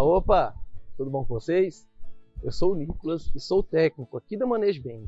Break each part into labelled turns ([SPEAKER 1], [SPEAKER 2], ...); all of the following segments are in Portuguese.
[SPEAKER 1] Opa, opa! Tudo bom com vocês? Eu sou o Nicolas e sou técnico aqui da Manejo Bem.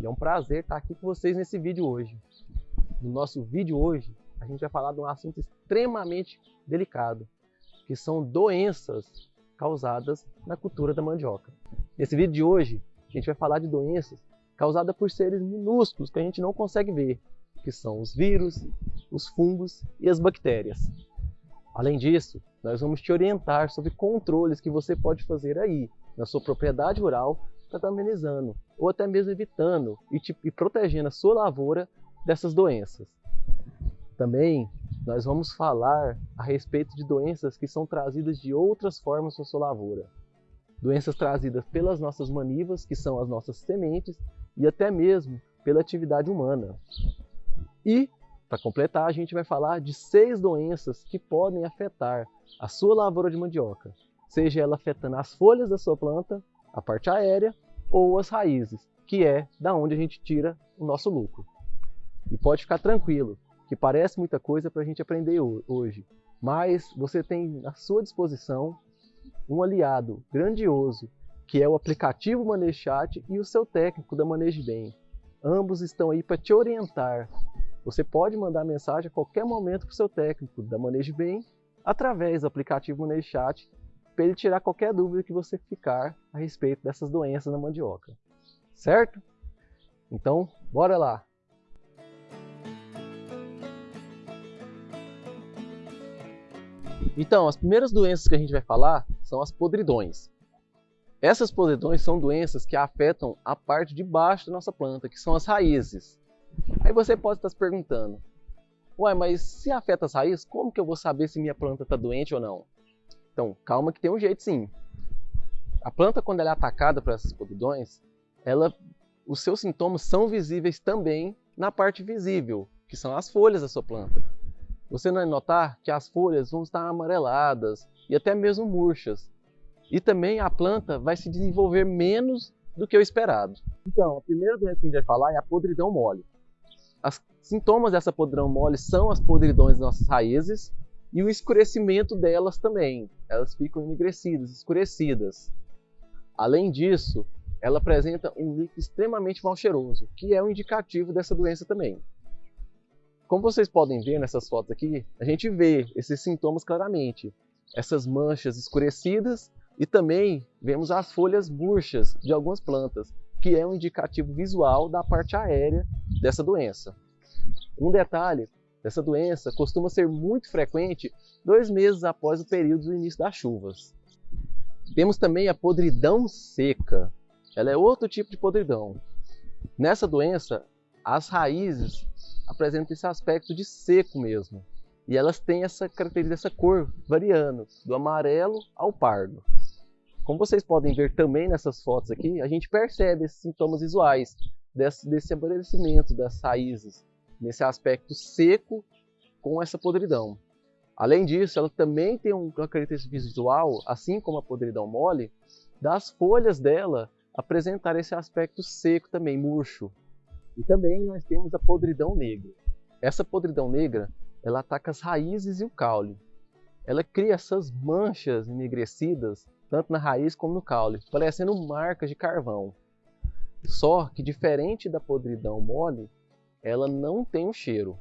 [SPEAKER 1] E é um prazer estar aqui com vocês nesse vídeo hoje. No nosso vídeo hoje, a gente vai falar de um assunto extremamente delicado, que são doenças causadas na cultura da mandioca. Nesse vídeo de hoje, a gente vai falar de doenças causadas por seres minúsculos que a gente não consegue ver, que são os vírus, os fungos e as bactérias. Além disso, nós vamos te orientar sobre controles que você pode fazer aí, na sua propriedade rural, para estar amenizando, ou até mesmo evitando e, te, e protegendo a sua lavoura dessas doenças. Também nós vamos falar a respeito de doenças que são trazidas de outras formas para sua lavoura. Doenças trazidas pelas nossas manivas, que são as nossas sementes, e até mesmo pela atividade humana. E para completar, a gente vai falar de seis doenças que podem afetar a sua lavoura de mandioca, seja ela afetando as folhas da sua planta, a parte aérea ou as raízes, que é da onde a gente tira o nosso lucro. E pode ficar tranquilo, que parece muita coisa para a gente aprender hoje, mas você tem à sua disposição um aliado grandioso, que é o aplicativo ManejoChat e o seu técnico da Manejo Bem. Ambos estão aí para te orientar você pode mandar mensagem a qualquer momento para o seu técnico da Manejo Bem através do aplicativo Manejo Chat para ele tirar qualquer dúvida que você ficar a respeito dessas doenças na mandioca. Certo? Então, bora lá! Então, as primeiras doenças que a gente vai falar são as podridões. Essas podridões são doenças que afetam a parte de baixo da nossa planta, que são as raízes. Aí você pode estar se perguntando, uai, mas se afeta as raízes, como que eu vou saber se minha planta está doente ou não? Então, calma que tem um jeito sim. A planta, quando ela é atacada por essas podridões, ela, os seus sintomas são visíveis também na parte visível, que são as folhas da sua planta. Você vai notar que as folhas vão estar amareladas e até mesmo murchas. E também a planta vai se desenvolver menos do que o esperado. Então, a primeira doença que a gente vai falar é a podridão mole. Sintomas dessa podridão mole são as podridões das nossas raízes e o escurecimento delas também. Elas ficam enegrecidas, escurecidas. Além disso, ela apresenta um líquido extremamente mal cheiroso, que é um indicativo dessa doença também. Como vocês podem ver nessas fotos aqui, a gente vê esses sintomas claramente. Essas manchas escurecidas e também vemos as folhas murchas de algumas plantas, que é um indicativo visual da parte aérea dessa doença. Um detalhe, essa doença costuma ser muito frequente dois meses após o período do início das chuvas. Temos também a podridão seca. Ela é outro tipo de podridão. Nessa doença, as raízes apresentam esse aspecto de seco mesmo. E elas têm essa característica, essa cor variando, do amarelo ao pardo. Como vocês podem ver também nessas fotos aqui, a gente percebe esses sintomas visuais desse, desse amadurecimento das raízes, nesse aspecto seco com essa podridão. Além disso, ela também tem uma característica visual, assim como a podridão mole, das folhas dela apresentar esse aspecto seco também, murcho. E também nós temos a podridão negra. Essa podridão negra, ela ataca as raízes e o caule. Ela cria essas manchas enegrecidas tanto na raiz como no caule, parecendo marcas de carvão. Só que diferente da podridão mole, ela não tem um cheiro.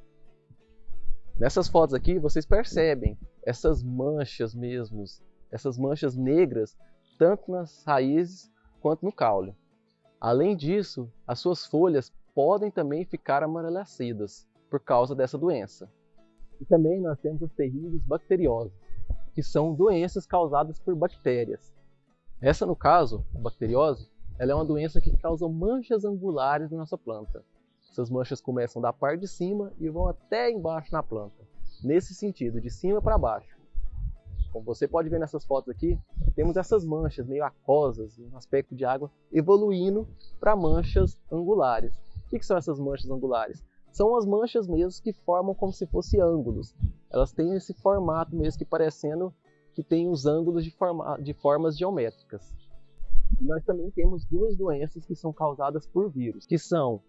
[SPEAKER 1] Nessas fotos aqui vocês percebem essas manchas mesmo, essas manchas negras, tanto nas raízes quanto no caule. Além disso, as suas folhas podem também ficar amarelecidas por causa dessa doença. E também nós temos as terríveis bacteriosas, que são doenças causadas por bactérias. Essa, no caso, a bacteriose, ela é uma doença que causa manchas angulares na nossa planta. Essas manchas começam da parte de cima e vão até embaixo na planta. Nesse sentido, de cima para baixo. Como você pode ver nessas fotos aqui, temos essas manchas meio aquosas, um aspecto de água, evoluindo para manchas angulares. O que, que são essas manchas angulares? são as manchas mesmo que formam como se fossem ângulos. Elas têm esse formato mesmo que parecendo que tem os ângulos de, forma, de formas geométricas. Nós também temos duas doenças que são causadas por vírus, que são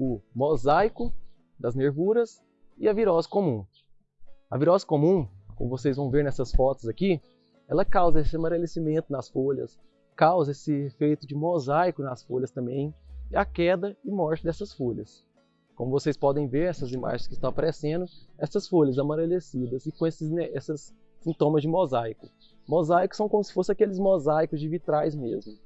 [SPEAKER 1] o mosaico das nervuras e a virose comum. A virose comum, como vocês vão ver nessas fotos aqui, ela causa esse amarelecimento nas folhas, causa esse efeito de mosaico nas folhas também, e a queda e morte dessas folhas. Como vocês podem ver, essas imagens que estão aparecendo, essas folhas amarelecidas e com esses, né, sintomas de mosaico. Mosaicos são como se fossem aqueles mosaicos de vitrais mesmo.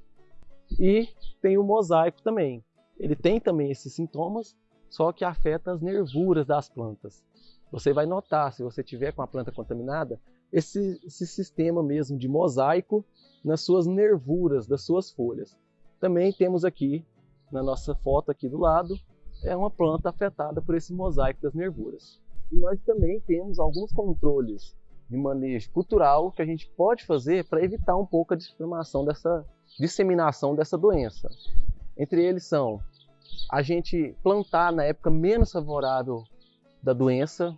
[SPEAKER 1] E tem o mosaico também. Ele tem também esses sintomas, só que afeta as nervuras das plantas. Você vai notar, se você tiver com a planta contaminada, esse, esse sistema mesmo de mosaico nas suas nervuras das suas folhas. Também temos aqui, na nossa foto aqui do lado, é uma planta afetada por esse mosaico das nervuras. E nós também temos alguns controles de manejo cultural que a gente pode fazer para evitar um pouco a disseminação dessa, disseminação dessa doença. Entre eles são a gente plantar na época menos favorável da doença.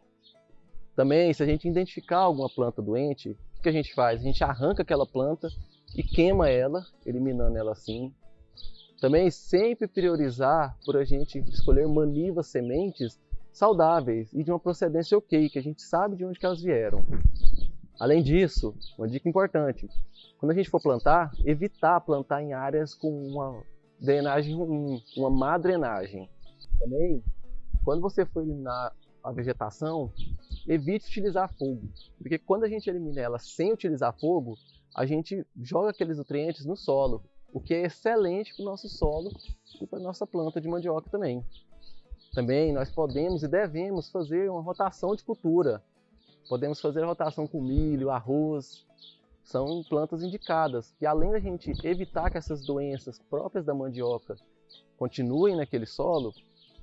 [SPEAKER 1] Também, se a gente identificar alguma planta doente, o que a gente faz? A gente arranca aquela planta e queima ela, eliminando ela assim. Também sempre priorizar por a gente escolher manivas sementes saudáveis e de uma procedência ok, que a gente sabe de onde elas vieram. Além disso, uma dica importante, quando a gente for plantar, evitar plantar em áreas com uma drenagem ruim, uma má drenagem. Também, quando você for eliminar a vegetação, evite utilizar fogo, porque quando a gente elimina ela sem utilizar fogo, a gente joga aqueles nutrientes no solo, o que é excelente para o nosso solo e para a nossa planta de mandioca também. Também nós podemos e devemos fazer uma rotação de cultura. Podemos fazer a rotação com milho, arroz, são plantas indicadas. E além da gente evitar que essas doenças próprias da mandioca continuem naquele solo,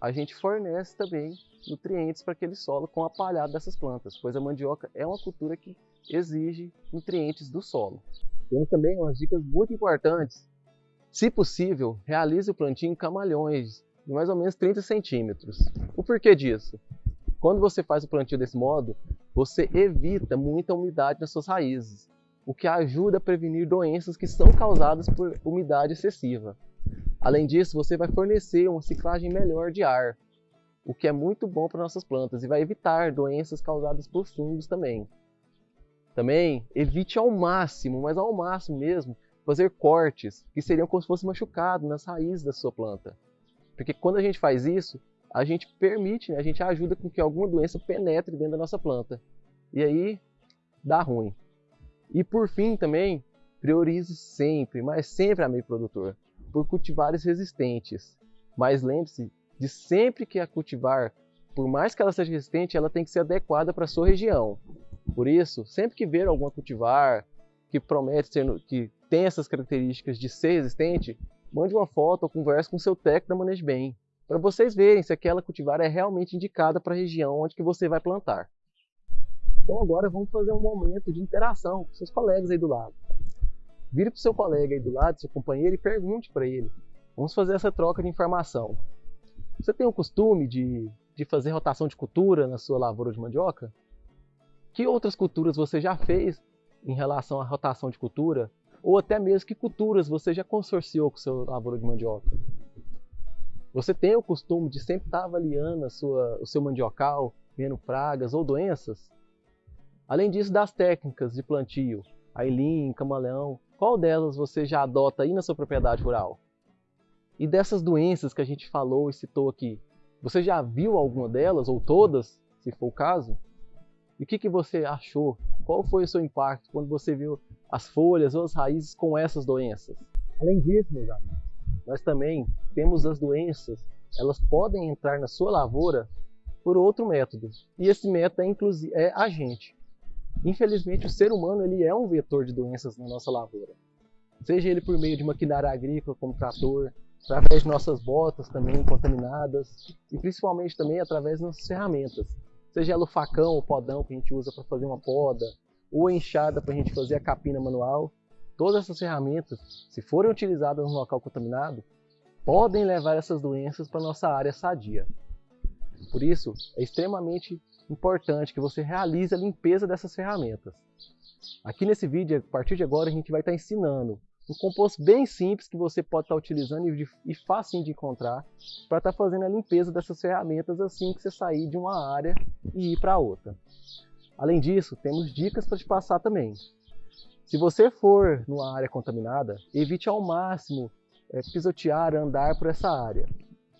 [SPEAKER 1] a gente fornece também nutrientes para aquele solo com a palhada dessas plantas, pois a mandioca é uma cultura que exige nutrientes do solo. Temos também umas dicas muito importantes. Se possível, realize o plantio em camalhões de mais ou menos 30 centímetros. O porquê disso? Quando você faz o plantio desse modo, você evita muita umidade nas suas raízes, o que ajuda a prevenir doenças que são causadas por umidade excessiva. Além disso, você vai fornecer uma ciclagem melhor de ar, o que é muito bom para nossas plantas e vai evitar doenças causadas por fungos também. Também evite ao máximo, mas ao máximo mesmo, fazer cortes que seriam como se fosse machucado nas raízes da sua planta. Porque quando a gente faz isso, a gente permite, né, a gente ajuda com que alguma doença penetre dentro da nossa planta. E aí dá ruim. E por fim também, priorize sempre, mas sempre, amigo produtor, por cultivares resistentes. Mas lembre-se de sempre que a cultivar, por mais que ela seja resistente, ela tem que ser adequada para a sua região. Por isso, sempre que ver alguma cultivar que promete ser, que tem essas características de ser resistente, mande uma foto ou converse com seu técnico da Manejo Bem, para vocês verem se aquela cultivar é realmente indicada para a região onde que você vai plantar. Então agora vamos fazer um momento de interação com seus colegas aí do lado. Vire para o seu colega aí do lado, seu companheiro, e pergunte para ele. Vamos fazer essa troca de informação. Você tem o costume de, de fazer rotação de cultura na sua lavoura de mandioca? Que outras culturas você já fez em relação à rotação de cultura ou até mesmo que culturas você já consorciou com seu lavoura de mandioca. Você tem o costume de sempre estar avaliando sua, o seu mandiocal, vendo pragas ou doenças? Além disso, das técnicas de plantio, ailim, camaleão, qual delas você já adota aí na sua propriedade rural? E dessas doenças que a gente falou e citou aqui, você já viu alguma delas ou todas, se for o caso? E o que, que você achou? Qual foi o seu impacto quando você viu as folhas ou as raízes com essas doenças? Além disso, meus amigos, nós também temos as doenças, elas podem entrar na sua lavoura por outro método. E esse método é, é agente. Infelizmente, o ser humano ele é um vetor de doenças na nossa lavoura. Seja ele por meio de maquinária agrícola, como trator, através de nossas botas também contaminadas, e principalmente também através das nossas ferramentas seja ela o facão, o podão que a gente usa para fazer uma poda, ou a enxada para a gente fazer a capina manual, todas essas ferramentas, se forem utilizadas no local contaminado, podem levar essas doenças para nossa área sadia. Por isso, é extremamente importante que você realize a limpeza dessas ferramentas. Aqui nesse vídeo, a partir de agora, a gente vai estar ensinando um composto bem simples que você pode estar utilizando e, fácil de encontrar para estar fazendo a limpeza dessas ferramentas assim que você sair de uma área e ir para outra. Além disso, temos dicas para te passar também. Se você for numa área contaminada, evite ao máximo é, pisotear, andar por essa área.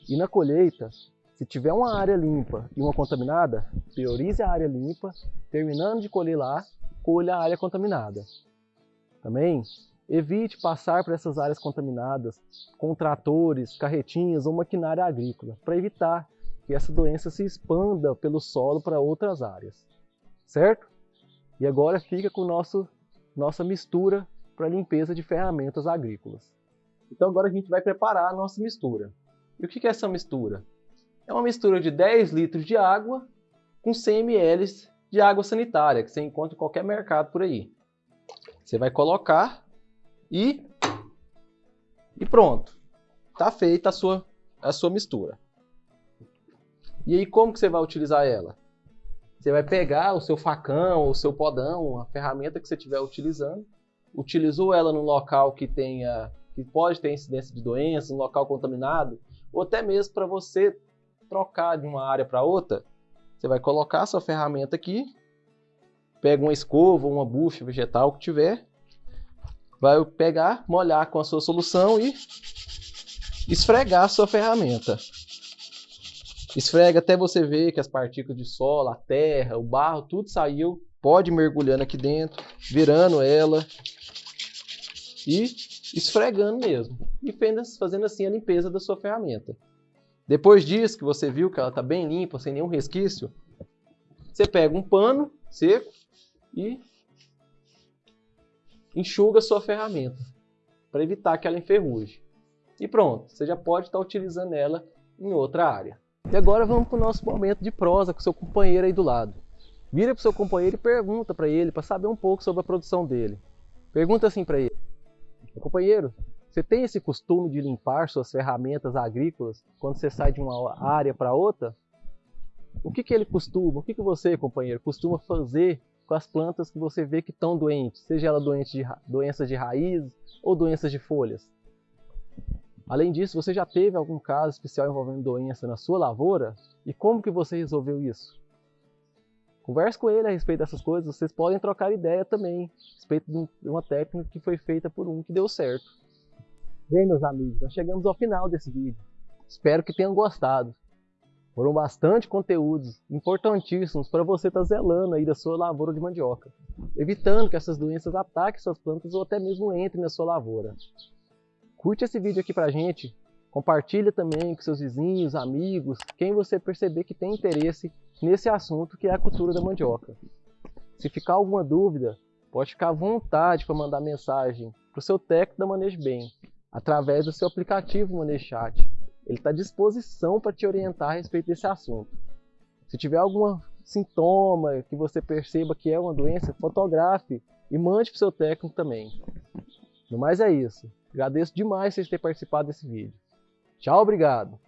[SPEAKER 1] E na colheita, se tiver uma área limpa e uma contaminada, priorize a área limpa, terminando de colher lá, colha a área contaminada. Também evite passar por essas áreas contaminadas com tratores, carretinhas ou maquinária agrícola, para evitar que essa doença se expanda pelo solo para outras áreas. Certo? E agora fica com nosso, nossa mistura para limpeza de ferramentas agrícolas. Então agora a gente vai preparar a nossa mistura. E o que é essa mistura? É uma mistura de 10 litros de água com 100 ml de água sanitária, que você encontra em qualquer mercado por aí. Você vai colocar e, e pronto. Está feita a sua, a sua mistura. E aí como que você vai utilizar ela? Você vai pegar o seu facão, o seu podão, a ferramenta que você estiver utilizando, utilizou ela num local que tenha que pode ter incidência de doença, um local contaminado, ou até mesmo para você trocar de uma área para outra, você vai colocar a sua ferramenta aqui, pega uma escova, uma bucha vegetal que tiver, vai pegar, molhar com a sua solução e esfregar a sua ferramenta. Esfrega até você ver que as partículas de solo, a terra, o barro, tudo saiu. Pode ir mergulhando aqui dentro, virando ela e esfregando mesmo. E fazendo assim a limpeza da sua ferramenta. Depois disso, que você viu que ela está bem limpa, sem nenhum resquício, você pega um pano seco e enxuga sua ferramenta para evitar que ela enferruje. E pronto, você já pode estar tá utilizando ela em outra área. E agora vamos para o nosso momento de prosa com seu companheiro aí do lado. Vira para o seu companheiro e pergunta para ele, para saber um pouco sobre a produção dele. Pergunta assim para ele: Companheiro, você tem esse costume de limpar suas ferramentas agrícolas quando você sai de uma área para outra? O que, que ele costuma, o que, que você, companheiro, costuma fazer com as plantas que você vê que estão doentes, seja ela doente de, doenças de raiz ou doenças de folhas? Além disso, você já teve algum caso especial envolvendo doença na sua lavoura? E como que você resolveu isso? Converse com ele a respeito dessas coisas, vocês podem trocar ideia também a respeito de uma técnica que foi feita por um que deu certo. Bem, meus amigos, nós chegamos ao final desse vídeo. Espero que tenham gostado. Foram bastante conteúdos importantíssimos para você estar tá zelando aí da sua lavoura de mandioca, evitando que essas doenças ataquem suas plantas ou até mesmo entrem na sua lavoura. Curte esse vídeo aqui pra gente, compartilha também com seus vizinhos, amigos, quem você perceber que tem interesse nesse assunto que é a cultura da mandioca. Se ficar alguma dúvida, pode ficar à vontade para mandar mensagem para o seu técnico da Manejo Bem, através do seu aplicativo ManejoChat. Ele está à disposição para te orientar a respeito desse assunto. Se tiver algum sintoma que você perceba que é uma doença, fotografe e mande para o seu técnico também. No mais é isso. Agradeço demais vocês terem participado desse vídeo. Tchau, obrigado!